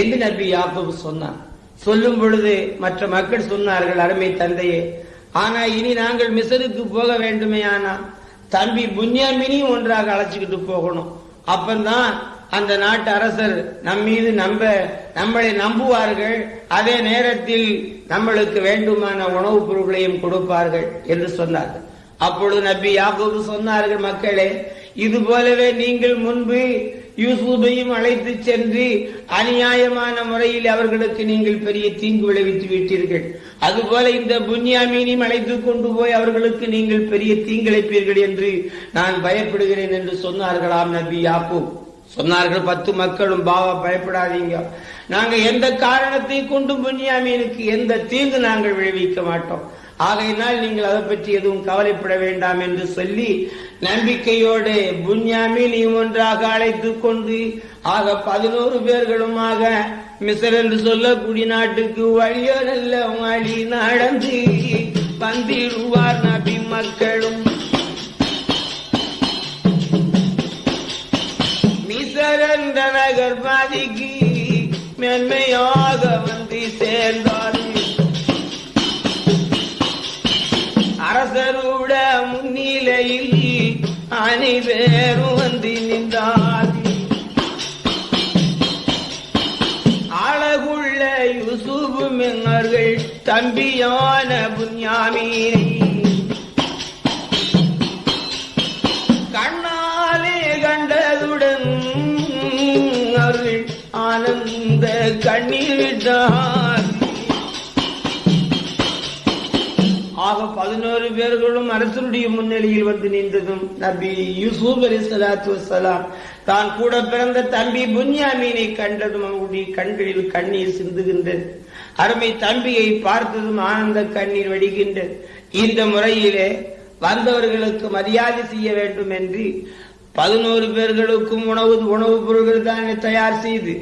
என்று நபி யாக்கூப் சொன்னான்? சொல்லும் பொழுது மற்ற மக்கள் சொன்னார்கள் அருமை தந்தையே ஆனா இனி நாங்கள் மிசருக்கு போக வேண்டுமே ஆனா தம்பி புன்யாமினியும் ஒன்றாக அழைச்சிக்கிட்டு போகணும். அப்பந்தான் அந்த நாட்டு அரசர் நம் மீது நம்ப நம்மளை நம்புவார்கள் அதே நேரத்தில் நம்மளுக்கு வேண்டுமான உணவுப் பொருட்களையும் கொடுப்பார்கள் என்று சொன்னார்கள். அப்பொழுது நபி யாக்கூப் சொன்னார்கள் மக்களே இது போலவே நீங்கள் முன்பு யூசுபையும் அழைத்து சென்று அநியாயமான முறையில் அவர்களுக்கு நீங்கள் பெரிய தீங்கு விளைவித்து விட்டீர்கள். அதுபோல இந்த புன்யாமீனையும் அழைத்து கொண்டு போய் அவர்களுக்கு நீங்கள் பெரிய தீங்கிழைப்பீர்கள் என்று நான் பயப்படுகிறேன் என்று சொன்னார்களாம் நபி யாப்பு சொன்னார்கள் பத்து மக்களும் பாவா பயப்படாதீங்க. நாங்க எந்த காரணத்தை கொண்டும் புன்யாமீனுக்கு எந்த தீங்கு நாங்கள் விளைவிக்க மாட்டோம். ஆகையினால் நீங்கள் அதை பற்றி எதுவும் கவலைப்பட வேண்டாம் என்று சொல்லி நம்பிக்கையோடு புன்யாமீனையும் ஒன்றாக அழைத்து கொண்டு ஆக பதினோரு பேர்களுமாக மிசர் என்று சொல்லக்கூடிய நாட்டுக்கு வழியோ நல்ல வழி நடந்து வந்திடுவார் நபி மக்களும். மிசரந்த நகர் பாதிக்கு மென்மையாக வந்து சேர்ந்தார்கள். அரசருட முன்னிலையில் அனைவரும் வந்து நின்றார். அழகுள்ள யூசுப் மெங்கர்கள் தம்பியான புன்யாமீனை கண்ணாலே கண்டதுடன் அவர்கள் ஆனந்த கண்ணீர் விட்டார். ஆக பதினோரு பேர்களும் அரசனுடைய முன்னிலையில் வந்து நின்றதும் நபி யூசுப் அலி சலாத்து வசலாம் தான் கூட பிறந்த தம்பி புன்யாமீனை கண்டதும் அவருடைய கண்களில் கண்ணீர் சிந்துகின்றது அருமை தம்பியை பார்த்ததும் ஆனந்த கண்ணீர் வடிகின்றது இந்த முறையிலே வந்தவர்களுக்கு மரியாதை செய்ய வேண்டும் என்று பதினோரு பேர்களுக்கும் உணவு உணவுப் பொருட்கள் தான் தயார் செய்து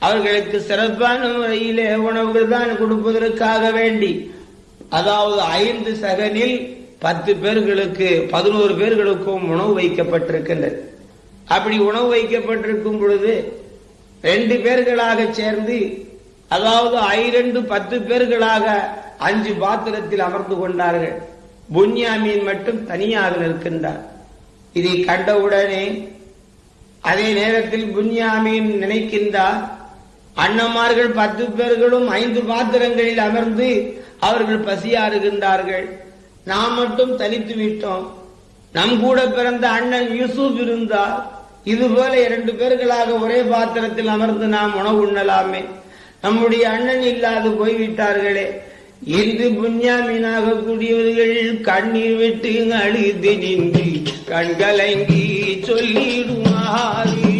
அவர்களுக்கு சிறப்பான முறையிலே உணவுகள் தான் கொடுப்பதற்காக வேண்டி அதாவது ஐந்து சகனில் பத்து பேர்களுக்கு பதினோரு பேர்களுக்கும் உணவு வைக்கப்பட்டிருக்கின்றது. அப்படி உணவு வைக்கப்பட்டிருக்கும் பொழுது ரெண்டு பேர்களாக சேர்ந்து அதாவது ஐரெண்டு பத்து பேர்களாக அஞ்சு பாத்திரத்தில் அமர்ந்து கொண்டார்கள். புன்யாமீன் மட்டும் தனியாக நிற்கின்றார். இதை கண்டவுடனே அதே நேரத்தில் புன்யாமீன் நினைக்கின்றார். அண்ணமார்கள் பத்து பேர்களும் ஐந்து பாத்திரங்களில் அமர்ந்து அவர்கள் பசியாறுகின்றார்கள் நாம் மட்டும் தனித்து விட்டோம். நம் கூட பிறந்த அண்ணன் யூசுப் இருந்தார். இதுபோல இரண்டு பேர்களாக ஒரே பாத்திரத்தில் அமர்ந்து நாம் உணவு உண்ணலாமே. நம்முடைய அண்ணன் இல்லாது போய்விட்டார்களே. இன்று புண்ணியாமீனாக கூடியவர்கள் கண்ணீர் விட்டு அழுது நின்று கண்கலங்கி சொல்லிடுமாறு.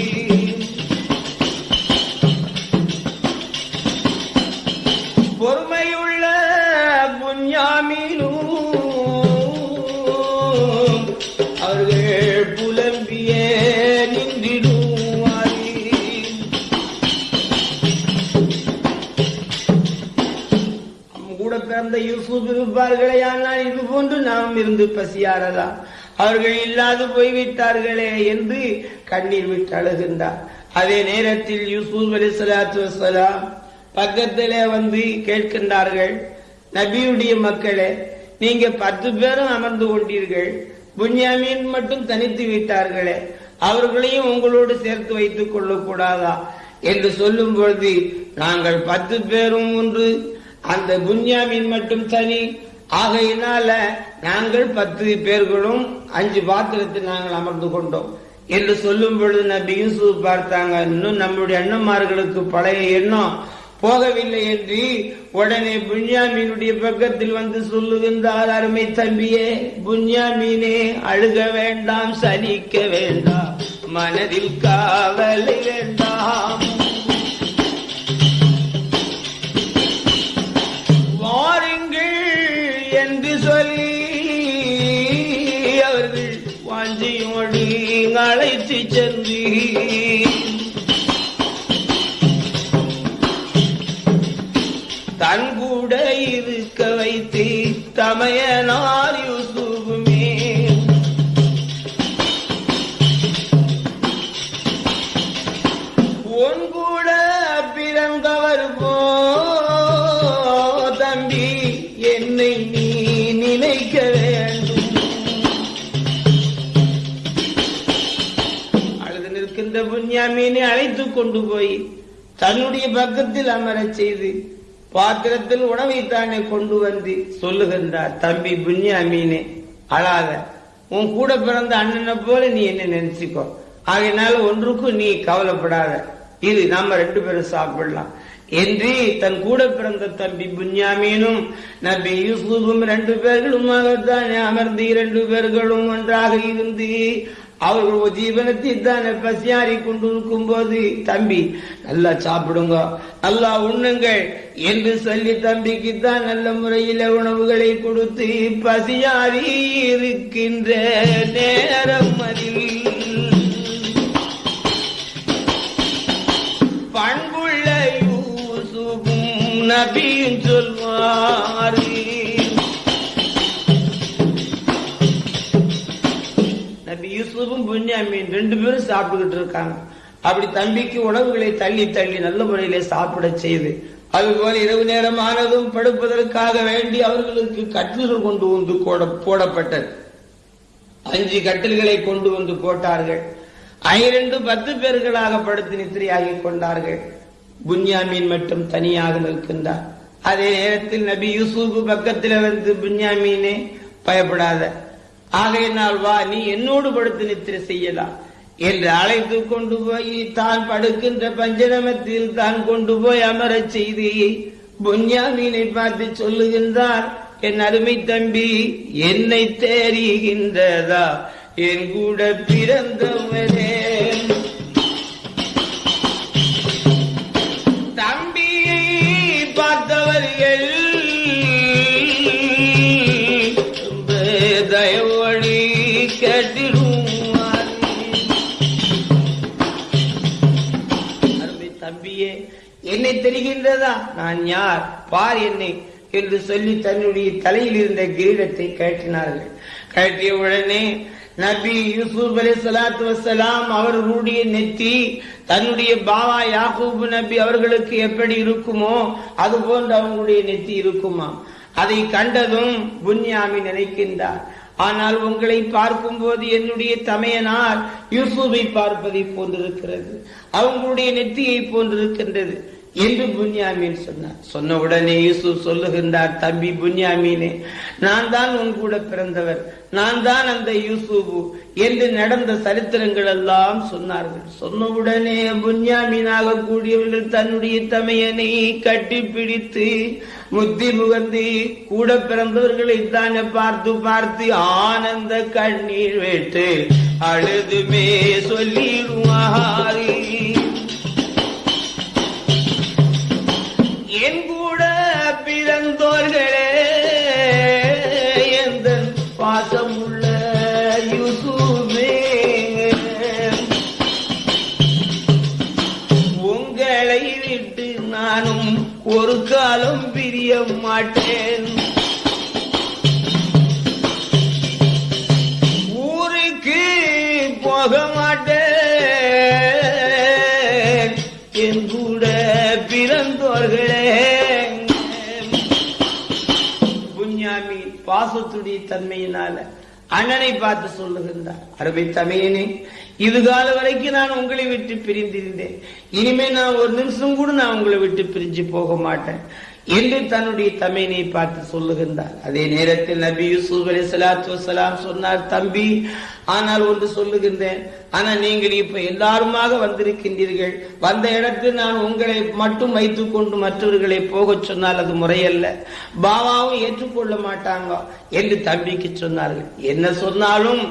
பிறந்த ஆனால் இது போன்று நாம் இருந்து பசியாரலாம் அவர்கள் இல்லாது போய்விட்டார்களே என்று கண்ணீர் விட்டு அழுகின்றார். அதே நேரத்தில் யூசுப் அலி சலாத்து வசலாம் பக்கத்திலே வந்து கேட்கின்றார்கள் நபியுடைய மக்களே நீங்க பத்து பேரும் அமர்ந்து கொண்டீர்கள். புன்யாமீன் மட்டும் தனித்து விட்டார்களே அவர்களையும் உங்களோடு சேர்த்து வைத்துக் கொள்ளக்கூடாதா? என்று சொல்லும் பொழுது நாங்கள் பத்து பேரும் ஒன்று அந்த புன்யாமீன் மட்டும் தனி ஆகையினால நாங்கள் பத்து பேர்களும் அஞ்சு பாத்திரத்தில் நாங்கள் அமர்ந்து கொண்டோம். என்று சொல்லும் பொழுது நபி யூசுப் பார்த்தாங்க இன்னும் நம்முடைய அண்ணன்மார்களுக்கு பழைய எண்ணம் போகவில்லை என்று உடனே புன்யாமீனுடைய பக்கத்தில் வந்து சொல்லுகின்றார் அருமை தம்பியே புன்யாமீனே அழுக வேண்டாம் சலிக்க வேண்டாம் மனதில் காவலை வேண்டாம் அழைத்து கொண்டு போய் தன்னுடைய பக்கத்தில் அமர செய்து பாத்திரத்தில் உணவை தானே கொண்டு வந்து சொல்லுகின்றார் தம்பி புண்ணியாமீனே அழாத. உன் கூட பிறந்த அண்ணனை போல நீ என்ன நினைச்சுக்கோ. ஆகையினால ஒன்றுக்கும் நீ கவலைப்படாத. இது நாம ரெண்டு பேரும் சாப்பிடலாம். என்று தன் கூட பிறந்த தம்பி புன்யாமீனும் நபி யூசுஃபும் ரெண்டு பேர்களுமாகத்தானே அமர்ந்து இரண்டு பேர்களும் ஒன்றாக இருந்து அவர்கள் ஜீவனத்தை தானே பசியாறி கொண்டிருக்கும் போது தம்பி நல்லா சாப்பிடுங்க. நல்லா உண்ணுங்கள். என்று சொல்லி தம்பிக்கு தான் நல்ல முறையில் உணவுகளை கொடுத்து பசியாறி இருக்கின்ற நேரம் அதில் பண்புள்ள யூசுபும் நபியும் சொல்வாரு. யூசுஃபும் புன்யாமீன் ரெண்டு பேரும் சாப்பிட்டுக்கிட்டு இருக்காங்க. அப்படி தம்பிக்கு உணவுகளை தள்ளி தள்ளி நல்ல முறையிலே சாப்பிட செய்து அதுபோல இரவு நேரம் ஆனதும் படுப்பதற்காக வேண்டி அவர்களுக்கு கட்டில்கள் கொண்டு வந்து போடப்பட்டது. அஞ்சு கட்டில்களை கொண்டு வந்து போட்டார்கள். ஐரண்டு பத்து பேர்களாக படுத்து நித்திரையாகி கொண்டார்கள். புன்யாமீன் மட்டும் தனியாக நிற்கின்றார். அதே நேரத்தில் நபி யூசுப் பக்கத்தில் வந்து புன்யாமீனே பயப்படாத ஆகையினால் வா நீ என்னோடு படுத்து நித்திரை செய்யலாம் என்று அழைத்து கொண்டு போய் தான் படுக்கின்ற பஞ்சனமத்தில் தான் கொண்டு போய் அமரச் செய்தி புன்யாமீனை பார்த்து சொல்லுகின்றார் என் அருமை தம்பி என்னை தெரிகின்றதா என் கூட பிறந்தவரே இல்லையே என்னை தெரிகின்றதா? நான் யார்? பார் என்னை என்று சொல்லி தன்னுடைய தலையில் இருந்த கிரீடத்தை கட்டினார்கள் கட்டிய உடனே நபி யூசுப் அலி சலாத்து வசலாம் அவர்களுடைய நெத்தி தன்னுடைய பாவா யாக்கூப் நபி அவர்களுக்கு எப்படி இருக்குமோ அது போன்று அவங்களுடைய நெத்தி இருக்குமா அதை கண்டதும் புன்யாமி நினைக்கின்றார். ஆனால் உங்களை பார்க்கும்போது என்னுடைய தமையனார் யூசுஃபை பார்ப்பதை போன்றிருக்கிறது. அவங்களுடைய நெற்றியை போன்றிருக்கின்றது. என்று புன்யாமீன் சொன்னார். சொன்ன உடனே யூசுப் சொல்லுகின்றார் தம்பி புன்யாமீனே நான் தான் உன் கூட பிறந்தவர். நான் தான் அந்த யூசுபு என்று நடந்த சரித்திரங்கள் எல்லாம் சொன்னார்கள். சொன்ன உடனே புன்யாமீனாக கூடியவர்கள் தன்னுடைய தமையனை கட்டிப்பிடித்து முத்தி முகந்து கூட பிறந்தவர்களை தானே பார்த்து பார்த்து ஆனந்த கண்ணீர் வேட்டு அழுதுமே சொல்லிடுவாரி. மாட்டேன். ஊருக்கு போக மாட்டேன். என் கூட பிறந்தோர்களே. புஞ்சாமி பாசத்துடைய தன்மையினால அண்ணனை பார்த்து சொல்லுகின்றார். அருமை தமையனே இது கால வரைக்கும் நான் உங்களை விட்டு பிரிந்திருந்தேன். இனிமே நான் ஒரு நிமிஷம் கூட நான் உங்களை விட்டு பிரிஞ்சு போக மாட்டேன். என்று தன்னுடைய தமையனை பார்த்து சொல்லுகின்றார். அதே நேரத்தில் நபி யூசுப் அலி சலாத்து வசலாம் சொன்னார் தம்பி ஆனால் ஒன்று சொல்லுகின்றேன். ஆனால் நீங்கள் இப்ப எல்லாருமாக வந்திருக்கின்றீர்கள். வந்த இடத்தில் நான் உங்களை மட்டும் வைத்துக் கொண்டு மற்றவர்களை போகச் சொன்னால் அது முறையல்ல. பாபாவும் ஏற்றுக்கொள்ள மாட்டாங்க என்று தம்பிக்கு சொன்னார்கள். என்ன சொன்னாலும்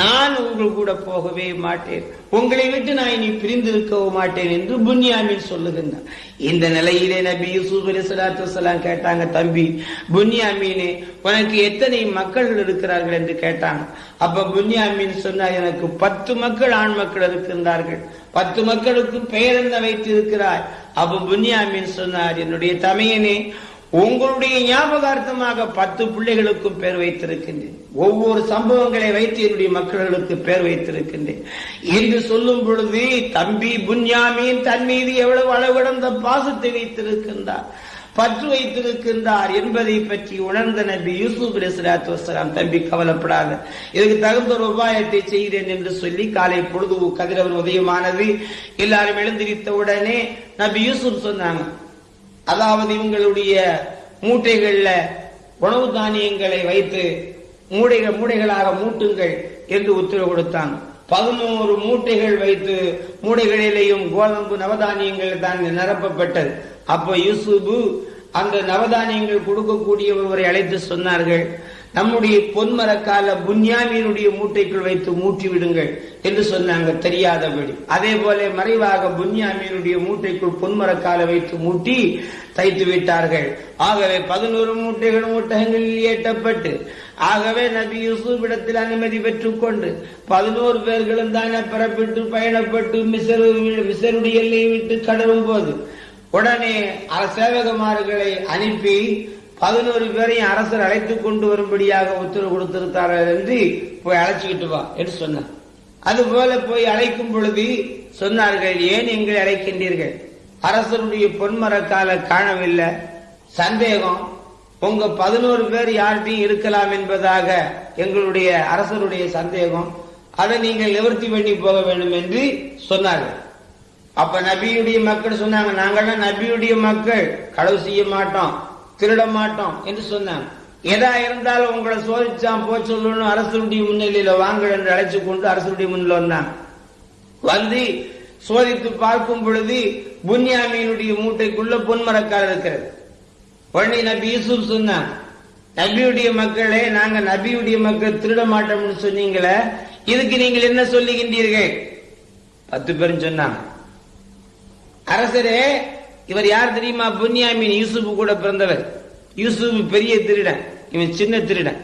நான் உங்கள் கூட போகவே மாட்டேன். உங்களை விட்டு நான் இனி பிரிந்திருக்கவும் மாட்டேன் என்று புன்யாமின் சொல்லுகின்றான். இந்த நிலையிலே நபி யூசுப் அலி சலாத்து வசலாம் கேட்டாங்க தம்பி புன்யாமீனே உனக்கு எத்தனை மக்கள் இருக்கிறார்கள்? என்று கேட்டாங்க. அப்ப புன்யாமீன் சொன்னார் எனக்கு பத்து மக்கள் ஆண் மக்கள் இருக்கின்றார்கள். பத்து மக்களுக்கு பெயர் என்ன வைத்து இருக்கிறார் அப்ப புன்யாமீன் சொன்னார் என்னுடைய தமையனே உங்களுடைய ஞாபகார்த்தமாக பத்து பிள்ளைகளுக்கும் பேர் வைத்திருக்கின்றேன். ஒவ்வொரு சம்பவங்களை வைத்து என்னுடைய மக்களுக்கு பேர் வைத்திருக்கின்றேன். என்று சொல்லும் பொழுது தம்பி புன்யாமியின் தன் மீது எவ்வளவு அளவிடந்த பாசத்தை வைத்திருக்கின்றார் பற்று வைத்திருக்கின்றார் என்பதை பற்றி உணர்ந்த நபி யூசுப் அலிஸ்லாத்து வசலாம் தம்பி கவலைப்படாத. இதுக்கு தகுந்த ஒரு உபாயத்தை செய்கிறேன் என்று சொல்லி காலை பொழுது கதிரவர் உதயமானது எல்லாரும் எழுந்திருத்த உடனே நபி யூசுப் சொன்னாங்க அதாவது இவங்களுடைய மூட்டைகள்ல உணவு தானியங்களை வைத்து மூடைகள் மூடைகளாக மூட்டுங்கள் என்று உத்தரவு கொடுத்தான். பதினோரு மூட்டைகள் வைத்து மூடைகளிலேயும் கோதம்பு நவதானியங்கள் தான் நிரப்பப்பட்டது. அப்ப யூசுபு அந்த நவதானியங்கள் கொடுக்கக்கூடியவரை அழைத்து சொன்னார்கள். நம்முடைய பொன்மரக்கால புன்யாமியினுடைய மூட்டைக்குள் வைத்து மூட்டி விடுங்கள் என்று சொன்னாங்க தெரியாதபடி அதே போல மறைவாக புன்யாமியினுடைய மூட்டைக்குள் பொன்மரக்கால வைத்து மூட்டி தைத்து விட்டார்கள். ஆகவே பதினோரு மூட்டைகள் மூட்டகங்களில் ஏற்றப்பட்டு ஆகவே நபி யூசுப் இடத்தில் அனுமதி பெற்றுக் கொண்டு பதினோரு பேர்களும் தானே பெறப்பட்டு பயணப்பட்டு மிசரு மிசருடைய எல்லையை விட்டு கடரும் போது உடனே சேவகமார்களை அனுப்பி பதினோரு பேரையும் அரசர் அழைத்து கொண்டு வரும்படியாக உத்தரவு கொடுத்திருக்கிறார் என்று போய் அழைச்சிக்கிட்டு வா என்று சொன்னார். அதுபோல போய் அழைக்கும் பொழுது சொன்னார்கள் ஏன் எங்களை அழைக்கின்றீர்கள்? அரசருடைய பொன்மரக்கால காணவில்லை. சந்தேகம். உங்க பதினோரு பேர் யார்கிட்டையும் இருக்கலாம் என்பதாக எங்களுடைய அரசருடைய சந்தேகம். அதை நீங்கள் நிவர்த்தி பண்ணி போக வேண்டும் என்று சொன்னார்கள். அப்ப நபியுடைய மக்கள் சொன்னாங்க நாங்கள்லாம் நபியுடைய மக்கள். களவு செய்ய மாட்டோம். திருட மாட்டோம் என்று சொன்னாங்க எதா இருந்தாலும் உங்களை சோதிச்சான் போ சொல்லணும் அரசருடைய முன்னிலையில வாங்க என்று அழைச்சு கொண்டு அரசருடைய முன்னில வந்தாங்க வந்து சோதித்து பார்க்கும் பொழுது புன்யாமியினுடைய மூட்டைக்குள்ள பொன்மரக்கால் இருக்கிறது. உடனே நபி யூசுப் சொன்னான் நபியுடைய மக்களே நாங்க நபியுடைய மக்கள் திருட மாட்டோம்னு சொன்னீங்களே இதுக்கு நீங்கள் என்ன சொல்லுகின்றீர்கள்? பத்து பேரும் சொன்னாங்க அரசரே இவர் யார் தெரியுமா? புன்யாமின் யூசுப் கூட பிறந்தவர். யூசுப் பெரிய திருடன். இவன் சின்ன திருடன்.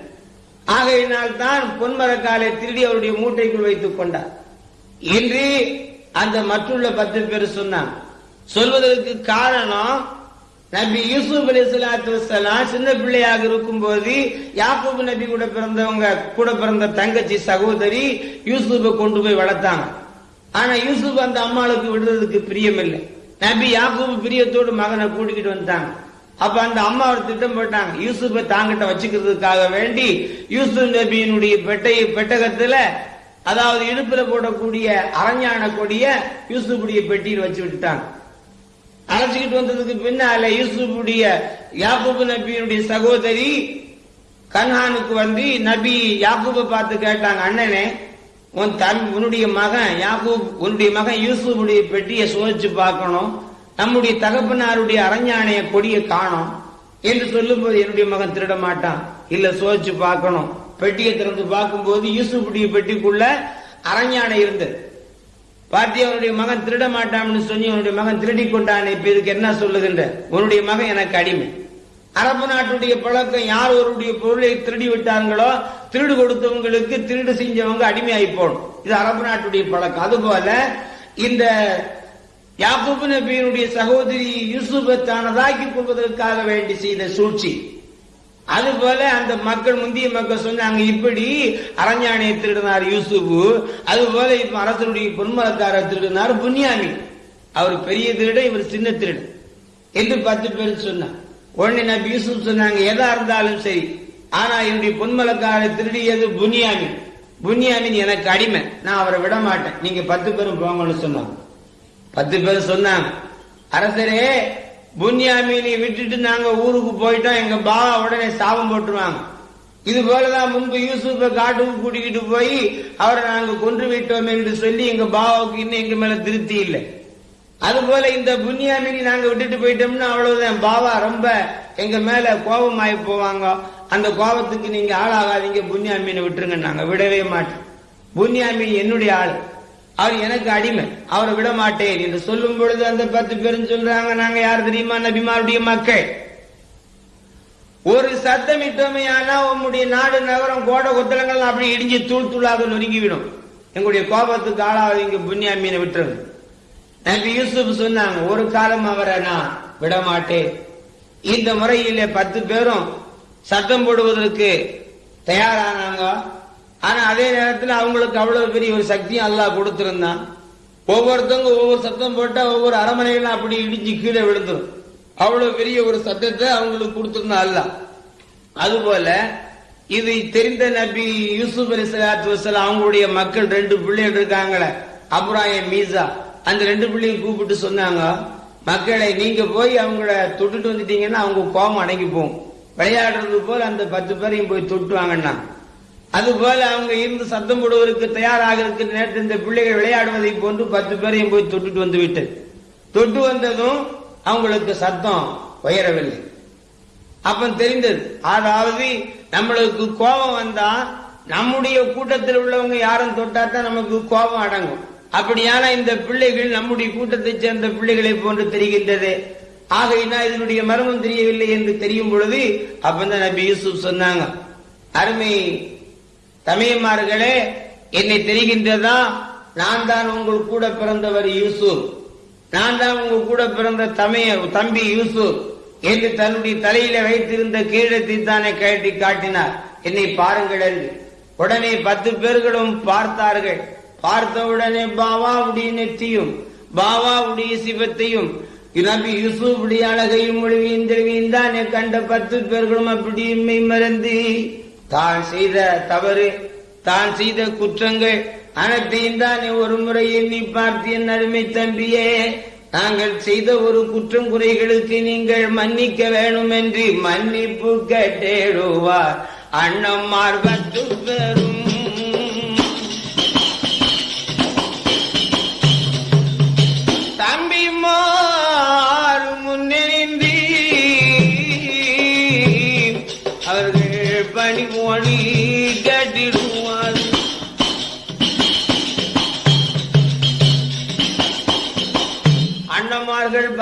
ஆகையினால் தான் பொன்மரக்காலை திருடி அவருடைய மூட்டைக்குள் வைத்துக் கொண்டார். இன்று அந்த மற்றுள்ள பத்து பேர் சொன்னான் சொல்வதற்கு காரணம் நபி யூசுப் அலி சலாத்து சின்ன பிள்ளையாக இருக்கும் போது யாக்கூப் நபி கூட பிறந்தவங்க கூட பிறந்த தங்கச்சி சகோதரி யூசுப்பை கொண்டு போய் வளர்த்தாங்க. ஆனா யூசுப் அந்த அம்மாளுக்கு விடுறதுக்கு பிரியம் இல்லை நபி யாக்கூப் பிரியத்தோடு மகனை கூட்டிக்கிட்டு வந்தாங்க அப்ப அந்த அம்மா ஒரு திட்டம் போட்டாங்க. யூசுஃபை தாங்கிட்ட வச்சுக்கிறதுக்காக வேண்டி யூசுப் நபியினுடைய பெட்டை பெட்டகத்துல அதாவது இடுப்புல போடக்கூடிய அரஞான கொடிய யூசுப்புடைய பெட்டியில் வச்சு விட்டுட்டாங்க. அழைச்சிக்கிட்டு வந்ததுக்கு பின்னால யூசுப்புடைய யாக்கூப் நபியினுடைய சகோதரி கன்ஹானுக்கு வந்து நபி யாக்கூபை பார்த்து கேட்டாங்க அண்ணனே உன் தம் உன்னுடைய மகன் யாகூப் உன்னுடைய மகன் யூசுஃபுடைய பெட்டியை சோதிச்சு பார்க்கணும். நம்முடைய தகப்பனாருடைய அரஞ்சாணைய கொடியை காணும். என்று சொல்லும்போது என்னுடைய மகன் திருட மாட்டான் இல்ல சோதிச்சு பார்க்கணும். பெட்டியை திறந்து பார்க்கும்போது யூசுஃபுடைய பெட்டிக்குள்ள அரஞ்சாணை இருந்தது பார்த்தி அவனுடைய மகன் திருட மாட்டான்னு சொல்லி அவனுடைய மகன் திருடி கொண்டான் இப்ப இதுக்கு என்ன சொல்லுகின்ற? உன்னுடைய மகன் எனக்கு அடிமை. அரபு நாட்டுடைய பழக்கம் யார் ஒருடைய பொருளை திருடி விட்டாங்களோ திருடு கொடுத்தவங்களுக்கு திருடு செஞ்சவங்க அடிமையாகி போகணும். இது அரபு நாட்டுடைய பழக்கம். அதுபோல இந்த யாக்கூப் நபியினுடைய சகோதரி யூசுபை தானதாக்கிக் கொள்வதற்காக வேண்டி செய்த சூழ்ச்சி. அதுபோல அந்த மக்கள் முந்திய மக்கள் சொன்னாங்க இப்படி அரஞ்சாணியை திருடினார் யூசுஃபு அதுபோல இப்ப அரசனுடைய பொன்மரக்காரர் திருடினார் புன்யாமி. அவர் பெரிய திருட இவர் சின்ன திருடு என்று பத்து பேர் சொன்னார். உடனே நபி யூசுப் சொன்னாங்க எதா இருந்தாலும் சரி. ஆனா என்னுடைய பொன்மலக்காரை திருடியது புனியாமின். புனியாமின் எனக்கு அடிமை. நான் அவரை விட மாட்டேன் நீங்க பத்து பேரும் போங்கன்னு சொன்னாங்க. பத்து பேர் சொன்னாங்க. அரசரே புன்யாமினை விட்டுட்டு நாங்க ஊருக்கு போயிட்டோம். எங்க பாவா உடனே சாபம் போட்டுருவாங்க. இது போலதான் முன்பு யூசுப்பை காட்டுக்கு கூட்டிக்கிட்டு போய் அவரை நாங்க கொன்று விட்டோம் என்று சொல்லி எங்க பாவாவுக்கு இன்னும் எங்க மேல திருப்தி இல்லை. அது போல இந்த புன்யாமினி நாங்க விட்டுட்டு போயிட்டோம்னா அவ்வளவுதான். பாவா ரொம்ப எங்க மேல கோபமாயி போவாங்க. அந்த கோபத்துக்கு நீங்க ஆளாகாதீங்க. புன்யாமீனை விட்டுருங்க. நாங்க விடவே மாட்டோம். புன்யாமீன் என்னுடைய ஆள். அவர் எனக்கு அடிமை. அவரை விட மாட்டேன் என்று சொல்லும் பொழுது அந்த பத்து பேரும் சொல்றாங்க நாங்க யார் தெரியுமா? நபிமாருடைய மக்கள். ஒரு சத்தமிட்டோமையானா உங்களுடைய நாடு நகரம் கோடை கொத்தலங்கள் அப்படி இடிஞ்சு தூள் தூளாக நொறுங்கிவிடும் எங்களுடைய கோபத்துக்கு ஆளாவது இங்க புண்ணியாமீனை விட்டுருங்க. நபி யூசுப் சொன்னாங்க ஒரு காலம் அவரை நான் விடமாட்டேன். இந்த முறையில் பத்து பேரும் சத்தம் போடுவதற்கு தயாரானாங்க. ஆனா அதே நேரத்தில் அவங்களுக்கு அவ்வளவு பெரிய ஒரு சக்தியும் அல்லாஹ் கொடுத்திருந்தான். ஒவ்வொருத்தவங்க ஒவ்வொரு சத்தம் போட்டா ஒவ்வொரு அரமனைகளும் அப்படி இடிஞ்சு கீழே விழுந்துடும் அவ்வளவு பெரிய ஒரு சத்தத்தை அவங்களுக்கு கொடுத்திருந்தான் அல்ல அதுபோல இது தெரிந்த நபி யூசுப் அலி சலாத்து வசலாம் அவங்களுடைய மக்கள் ரெண்டு பிள்ளைகள் இருக்காங்களே அப்ராஹிம் மீசா. அந்த ரெண்டு பிள்ளையும் கூப்பிட்டு சொன்னாங்க மக்களை நீங்க போய் அவங்கள தொட்டுட்டு வந்துட்டீங்கன்னா அவங்க கோபம் அடங்கி போகும் விளையாடுறது போல அந்த பத்து பேரையும் போய் தொட்டு வாங்கன்னா அது போல அவங்க இருந்து சத்தம் போடுவதற்கு தயாராக இருக்கிற நேரத்தில் இந்த பிள்ளைகள் விளையாடுவதை போன்று பத்து பேரையும் போய் தொட்டுட்டு வந்து விட்டு தொட்டு வந்ததும் அவங்களுக்கு சத்தம் உயரவில்லை. அப்ப தெரிந்தது அதாவது நம்மளுக்கு கோபம் வந்தா நம்முடைய கூட்டத்தில் உள்ளவங்க யாரும் தொட்டா தான் நமக்கு கோபம் அடங்கும். அப்படியான இந்த பிள்ளைகள் நம்முடைய கூட்டத்தைச் சேர்ந்த பிள்ளைகளை போன்று தெரிகின்றது. ஆகையினா இதனுடைய மர்மம் தெரியவில்லை என்று தெரியும் பொழுது அப்பந்தான் நபி யூசுப் சொன்னாங்க அருமை தமையமார்களே என்னை தெரிகின்றதா? நான் தான் உங்கள் கூட பிறந்தவர் யூசுப். நான் தான் உங்கள் கூட பிறந்த தமைய தம்பி யூசுப். என்று தன்னுடைய தலையில வைத்திருந்த கீழத்தை தானே கழட்டி காட்டினார். என்னை பாருங்கள் என்று. உடனே பத்து பேர்களும் பார்த்தார்கள். பார்த்தவுடனே பாவாவுடைய நெற்றியும் பாவாவுடைய சிவத்தையும் நபி யூசுஃபுடைய அழகையும் மொழிவையும் தெரிவியும் தானே கண்ட பத்து பேர்களும் அப்படி மெய் மறந்து. தான் செய்த தவறு தான் செய்த குற்றங்கள் அனைத்தையும் தானே ஒரு முறை எண்ணி பார்த்து என் அருமை தம்பியே நாங்கள் செய்த ஒரு குற்றம் குறைகளுக்கு நீங்கள் மன்னிக்க வேணும் என்று மன்னிப்பு கேட்டேடுவார். அண்ணம்மார் பத்து பேரும்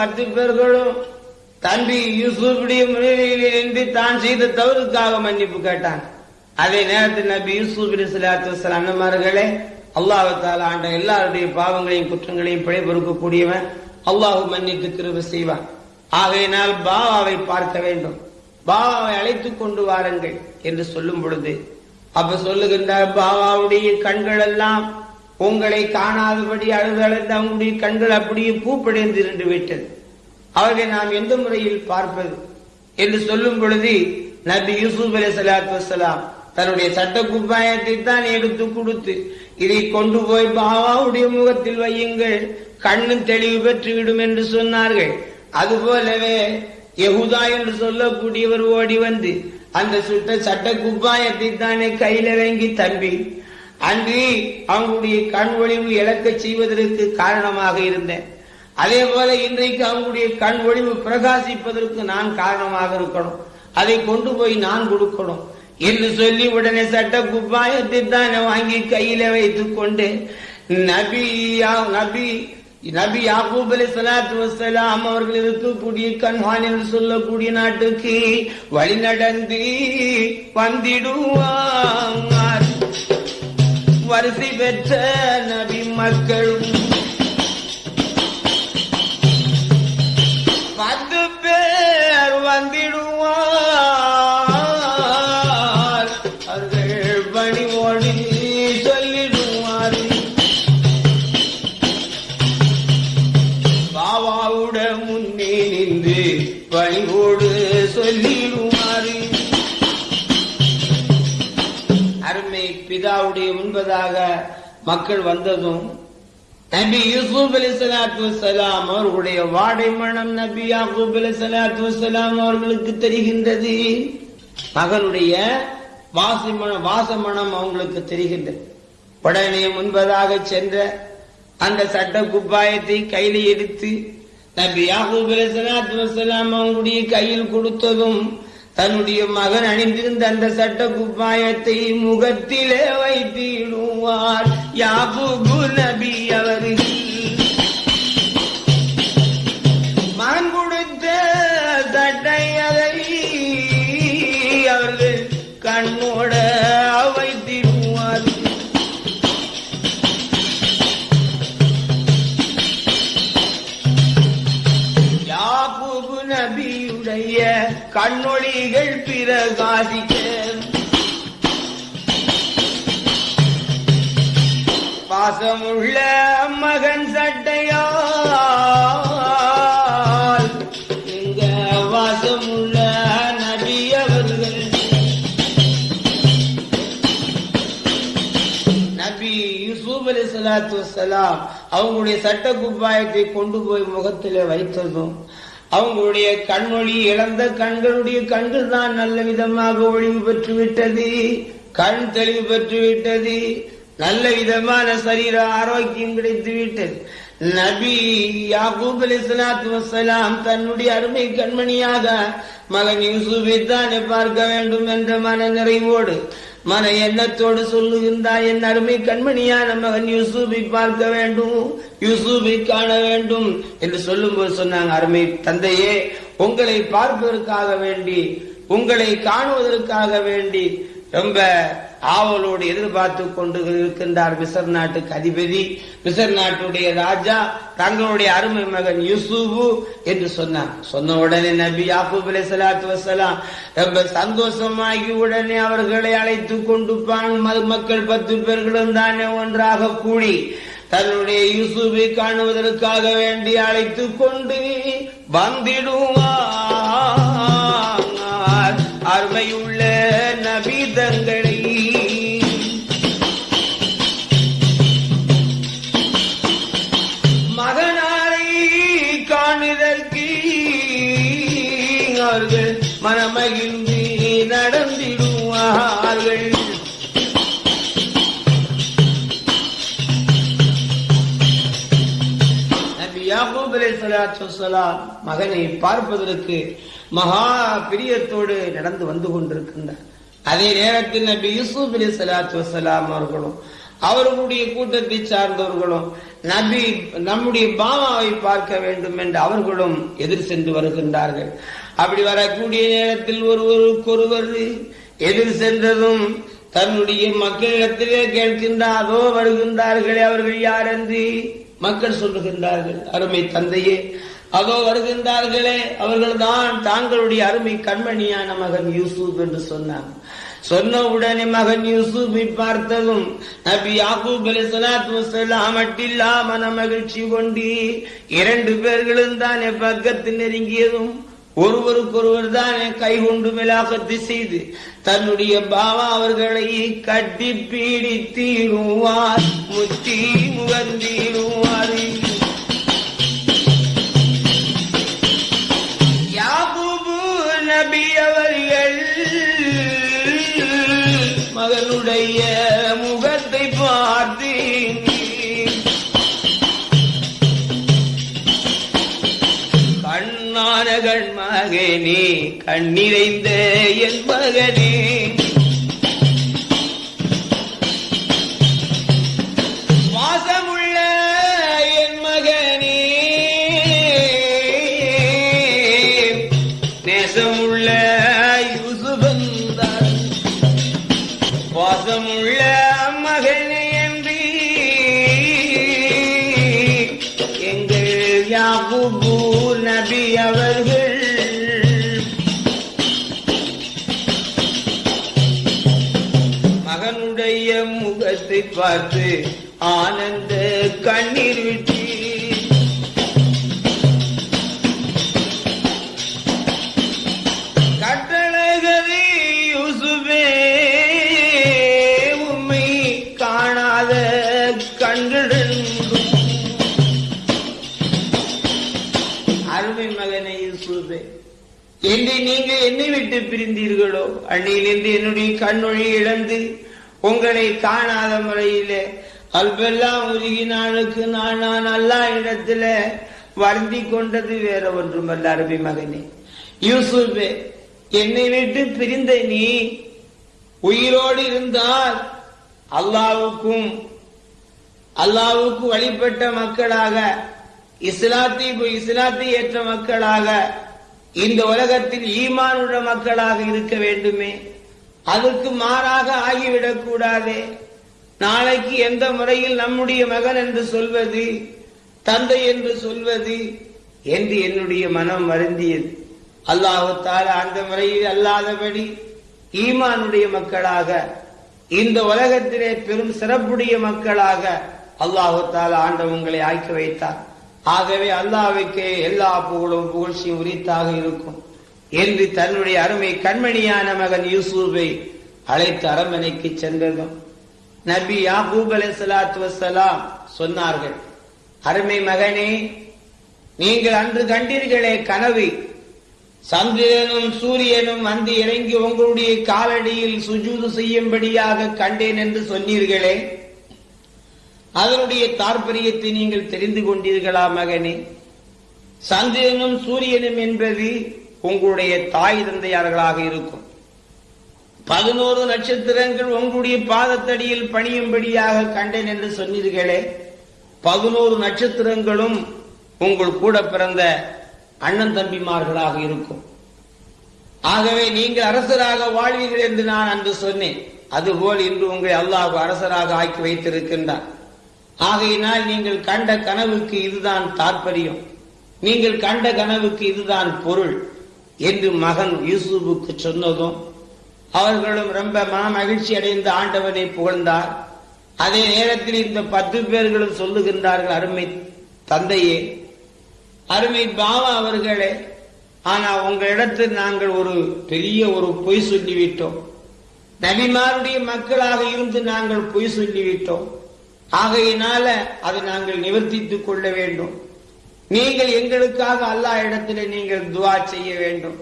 பத்து பேர்களும் தம்பி யூசுஃபுடைய முன்னிலையில் இருந்து தான் செய்த தவறுக்காக மன்னிப்பு கேட்டான். அதே நேரத்தில் நபி யூசுப் அலிஸ்லாத்து அண்ணமார்களே அல்லாஹத்தால் ஆண்ட எல்லாருடைய பாவங்களையும் குற்றங்களையும் பிழை பொறுக்கக்கூடியவன் அல்லாஹு மன்னித்து கிருப செய்வான். ஆகையினால் பாவாவை பார்க்க வேண்டும். பாபாவை அழைத்துக் கொண்டு வாருங்கள் என்று சொல்லும் பொழுது அப்ப சொல்லுகின்றார் பாபாவுடைய கண்கள் எல்லாம் உங்களை காணாதபடி அழுதழுந்த அவங்களுடைய கண்கள் அப்படியே பூப்படைந்திருந்து விட்டது. அவர்களை நாம் எந்த முறையில் பார்ப்பது? என்று சொல்லும் பொழுது நபி யூசுப் அலி சலாத்து வலாம் தன்னுடைய சட்ட குப்பாயத்தை தான் எடுத்து கொடுத்து இதை கொண்டு போய் பாபாவுடைய முகத்தில் வையுங்கள் கண்ணு தெளிவு பெற்றுவிடும் என்று சொன்னார்கள். அதுபோலவே யகுதா என்று சொல்லக்கூடியவர் ஓடி வந்து அந்த சுட்ட சட்ட குப்பாயத்தை தானே கையில் வாங்கி தம்பி அன்றி அவங்களுடைய கண் ஒளிவு இழக்கச் செய்வதற்கு காரணமாக இருந்தேன். அதே போல இன்றைக்கு அவங்களுடைய கண் ஒளிவு பிரகாசிப்பதற்கு நான் காரணமாக இருக்கணும். அதை கொண்டு போய் நான் கொடுக்கணும். என்று சொல்லி உடனே சட்ட குப்பாயத்தை தான் வாங்கி கையில வைத்துக் கொண்டு நபி நபி நபி யாக்கூப் அலி சலாத்து வசலாம் அவர்கள் இருக்கக்கூடிய கண்ஹான் என்று சொல்லக்கூடிய நாட்டுக்கு வழி நடந்து வந்திடுவாங்க. வரிசை பெற்ற நபி மக்களும் பத்து என்பதாக மக்கள் வந்ததும் நபி யூசுப் அலி சலாத்து வலாம் அவர்களுடைய வாடை மனம் நபி யாக்கூப் அலி சலாத்து வலாம் அவர்களுக்கு தெரிகின்றது. மகனுடைய வாசிமணம் வாசமணம் அவங்களுக்கு தெரிகின்றது. உடனே முன்பதாக சென்ற அந்த சட்ட குப்பாயத்தை கையில் எடுத்து நபி யாக்கூப் அலி சலாத்து வலாம் அவங்களுடைய கையில் கொடுத்ததும் தன்னுடைய மகன் அணிந்திருந்த அந்த சட்ட குப்பாயத்தை முகத்திலே வைத்திடுவார். யாபு நபியா கண்ணொழிகள் பிரகாசிக்க. பாசமுள்ள மகன் சட்டையால். எங்க வாசமுள்ள நபி நபி யூசுப் அலி சலாத்து வசலாம் அவங்களுடைய சட்ட குப்பாயத்தை கொண்டு போய் முகத்திலே வைத்ததும் அவங்களுடைய கண்மொழி இழந்த கண்களுடைய கண்கள் தான் நல்ல விதமாக ஒளிவு பெற்று விட்டது கண் தெளிவு பெற்று விட்டது நல்ல விதமான சரீர ஆரோக்கியம் கிடைத்து விட்டது நபி யாகூப் அலி சலாத்து வசலாம் தன்னுடைய அருமை கண்மணியாக மகன் யூசுஃபை தானே பார்க்க வேண்டும் என்ற மன நிறைவோடு மன எண்ணத்தோடு சொல்லுகின்றாய் என் அருமை கண்மணியான மகன் யூசுஃபை பார்க்க வேண்டும் யூசுஃபை காண வேண்டும் என்று சொல்லும்போது சொன்னாங்க அருமை தந்தையே உங்களை பார்ப்பதற்காக வேண்டி உங்களை காணுவதற்காக வேண்டி ரொம்ப ஆவலோடு எதிர்பார்த்து கொண்டு இருக்கின்றார் மிசர் நாட்டுக்கு அதிபதி. மிசர் நாட்டுடைய ராஜா தங்களுடைய அருமை மகன் யூசுபு என்று சொன்னார். சொன்ன உடனே நபி யாக்கூப் அலை சலாத்து வசலாம் ரொம்ப சந்தோஷமாகி உடனே அவர்களை அழைத்து கொண்டு பான் மக்கள் பத்து பேர்களும் தானே ஒன்றாக கூடி தன்னுடைய யூசுபை காணுவதற்காக வேண்டி அழைத்து கொண்டு வந்திடுவார். அருமையுள்ள நபி தங்களை நபி யாக்கூப் அலைஹிஸ்ஸலாத்து மகனை பார்ப்பதற்கு மகா பிரியத்தோடு நடந்து வந்து கொண்டிருக்கின்றார். அதே நேரத்தில் நபி யூசுப் அலைஹிஸ்ஸலாத்து வஸ்ஸலாம் அவர்களும் அவர்களுடைய கூட்டத்தை சார்ந்தவர்களும் நபி நம்முடைய பாமாவை பார்க்க வேண்டும் என்று அவர்களும் எதிர் சென்று வருகின்றார்கள். அப்படி வரக்கூடிய நேரத்தில் ஒருவருக்கொருவர் எதிர் சென்றதும் தன்னுடைய மக்களிடத்திலே கேட்கின்றாரோ வருகின்றார்களே அவர்கள் யார் என்று மக்கள் சொல்லுகின்றார்கள் அருமை தந்தையே. அதோ வருகின்றார்களே அவர்கள்தான் தாங்களுடைய அருமை கண்மணியான மகன் யூசுப் என்று சொன்னாங்க சொன்ன உடனே மகன் யூசுஃபை பார்த்ததும் நபி யாக்கூப் அலி மட்டில்லா மன மகிழ்ச்சி கொண்டு இரண்டு பேர்களும் தானே பக்கத்தில் நெருங்கியதும் ஒருவருக்கொருவர் தானே கை கொண்டு செய்து தன்னுடைய பாவா அவர்களை கட்டி பீடித்தீடுவார் முத்தி முகந்தீடுவார். கண்ணிறைந்த என் மகனே. வாசமுள்ள என் மகனே. நேசமுள்ள யூசுபந்தான் வாசமுள்ள மகனே என்று எங்கள் யாகுபு நபி அவர்கள் முகத்தை பார்த்து ஆனந்த கண்ணீர் விட்டு. கட்டழகதி யூசுபே உண்மை காணாத கண்களென்றும் அருமை மகனை யூசுபே என்னை நீங்க என்னை விட்டு பிரிந்தீர்களோ? அன்னையிலிருந்து என்னுடைய கண்ணொழி இழந்து உங்களை காணாத முறையிலே அல்பெல்லாம் உருகி நாளுக்கு நான் நான் அல்லா இடத்துல வருந்தி கொண்டது வேற ஒன்றுமல்ல அரபி மகனே. யூசுபே என்னை விட்டு பிரிந்த நீ உயிரோடு இருந்தால் அல்லாவுக்கும் அல்லாவுக்கு வழிபட்ட மக்களாக இஸ்லாத்தை இஸ்லாத்தை ஏற்ற மக்களாக இந்த உலகத்தில் ஈமானுள்ள மக்களாக இருக்க வேண்டுமே. அதற்கு மாறாக ஆகிவிடக் கூடாதே. நாளைக்கு எந்த முறையில் நம்முடைய மகன் என்று சொல்வது தந்தை என்று சொல்வது என்று என்னுடைய மனம் வருந்தியது. அல்லாஹு அந்த முறையில் அல்லாதபடி ஈமானுடைய மக்களாக இந்த உலகத்திலே பெரும் சிறப்புடைய மக்களாக அல்லாஹு ஆண்டவங்களை ஆக்கி வைத்தார். ஆகவே அல்லாவுக்கே எல்லா புகழும் புகழ்ச்சியும் உரித்தாக இருக்கும். என்று தன்னுடைய அருமை கண்மணியான மகன் யூசுஃபை அழைத்து அரண்மனைக்கு சென்றதும் நபி யாகூப் அலைஹிஸ்ஸலாத்து வசலாம் சொன்னார்கள் அருமை மகனே நீங்கள் அன்று கண்டீர்களே கனவு. சந்திரனும் சூரியனும் வந்து இறங்கி உங்களுடைய காலடியில் சுஜூது செய்யும்படியாக கண்டேன் என்று சொன்னீர்களே. அதனுடைய தாற்பயத்தை நீங்கள் தெரிந்து கொண்டீர்களா மகனே? சந்திரனும் சூரியனும் என்பது உங்களுடைய தாய் தந்தையார்களாக இருக்கும். பதினோரு நட்சத்திரங்கள் உங்களுடைய பாதத்தடியில் பணியும்படியாக கண்டேன் என்று சொன்னீர்களே பதினோரு நட்சத்திரங்களும் உங்கள் கூட பிறந்த அண்ணன் தம்பிமார்களாக இருக்கும். ஆகவே நீங்கள் அரசராக வாழ்வீர்கள் என்று நான் அன்று சொன்னேன். அதுபோல் இன்று உங்களை அல்லாஹ் அரசராக ஆக்கி வைத்திருக்கின்றார். ஆகையினால் நீங்கள் கண்ட கனவுக்கு இதுதான் தாற்பயம். நீங்கள் கண்ட கனவுக்கு இதுதான் பொருள். என்று மகன் யூசுஃபுக்கு சொன்னதும் அவர்களும் ரொம்ப மன மகிழ்ச்சி அடைந்த ஆண்டவனை புகழ்ந்தார். அதே நேரத்தில் இந்த பத்து பேர்களும் சொல்லுகின்றார்கள் அருமை தந்தையே அருமை பாவா அவர்களே ஆனா உங்களிடத்தில் நாங்கள் ஒரு பெரிய ஒரு பொய் சொல்லிவிட்டோம். நபிமாருடைய மக்களாக இருந்து நாங்கள் பொய் சொல்லிவிட்டோம். ஆகையினால அதை நாங்கள் நிவர்த்தித்துக் கொள்ள வேண்டும். நீங்கள் எங்களுக்காக அல்லா இடத்திலே நீங்கள் துவா செய்ய வேண்டும்.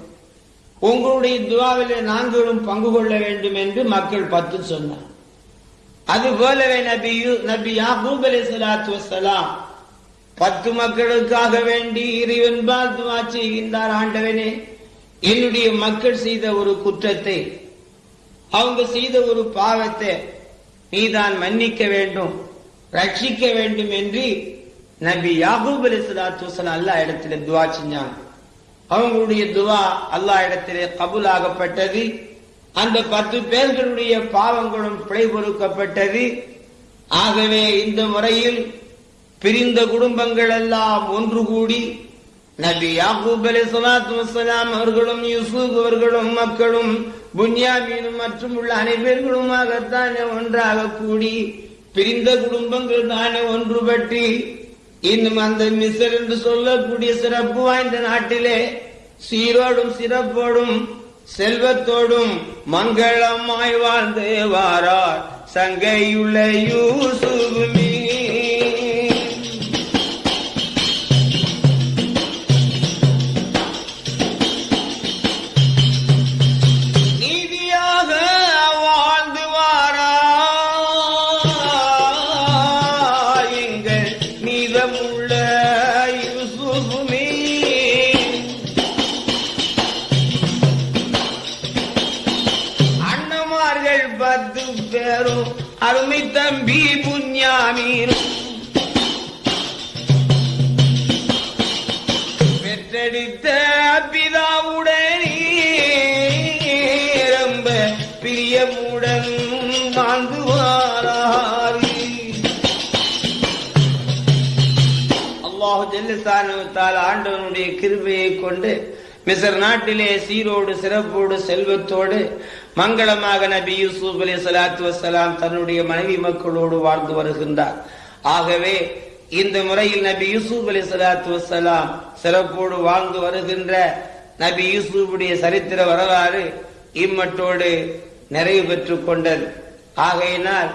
உங்களுடைய துவாவிலே நாங்களும் பங்கு கொள்ள வேண்டும் என்று மக்கள் பத்து சொன்னார். அது போலவே நபி யூ- நபி யாகூப் அலைஹிஸ்ஸலாத்து பத்து மக்களுக்காக வேண்டி இறைவன்பால் துவா செய்கின்றார் ஆண்டவனே. என்னுடைய மக்கள் செய்த ஒரு குற்றத்தை அவங்க செய்த ஒரு பாவத்தை நீதான் மன்னிக்க வேண்டும் ரட்சிக்க வேண்டும் என்று நபி யாகூப் அலைஹிஸ்ஸலாத்து வஸ்ஸலாம் அல்லா இடத்துல துவா செஞ்சாங்க. அவங்களுடைய துவா அல்லா இடத்திலே கபூலாகப்பட்டது. அந்த பத்து பேர்களுடைய பாவங்களும் பிழை பொறுக்கப்பட்டது ஆகவே இந்த முறையில் பிரிந்த குடும்பங்கள் எல்லாம் ஒன்று கூடி நபி யாகூப் அலி சலாத்து வசலாம் அவர்களும் யூசுப் அவர்களும் மக்களும் புன்யாமீனும் மற்றும் உள்ள அனைவர்களுமாகத்தானே ஒன்றாக கூடி பிரிந்த குடும்பங்கள் தானே ஒன்றுபட்டு இன்னும் அந்த மிஸ்ர் என்று சொல்லக்கூடிய சிறப்பு வாய்ந்த நாட்டிலே சீரோடும் சிறப்போடும் செல்வத்தோடும் மங்களமாய் வாழ்ந்து வாரார். சங்கையுள்ள யூசுபுமே பத்து பேரும் அருமை தம்பி புண்ணியாமீரும் பெற்றெடுத்த பிதாவுடனே ரொம்ப பிரியமுடன் வாழ்ந்து அல்லாஹு ஜெல்லசானுவத்தால் ஆண்டவனுடைய கிருபையை கொண்டு மிசர் நாட்டிலே சீரோடு சிறப்போடு செல்வத்தோடு மங்களமாக நபி யூசுப் அலி சலாத்து வசலாம் தன்னுடைய மனைவி மக்களோடு வாழ்ந்து வருகின்றார். ஆகவே இந்த முறையில் நபி யூசுப் அலி சலாத்து வசலாம் சிறப்போடு வாழ்ந்து வருகின்ற நபி யூசுஃபுடைய சரித்திர வரலாறு இம்மட்டோடு நிறைவு பெற்றுக் கொண்டது. ஆகையினால்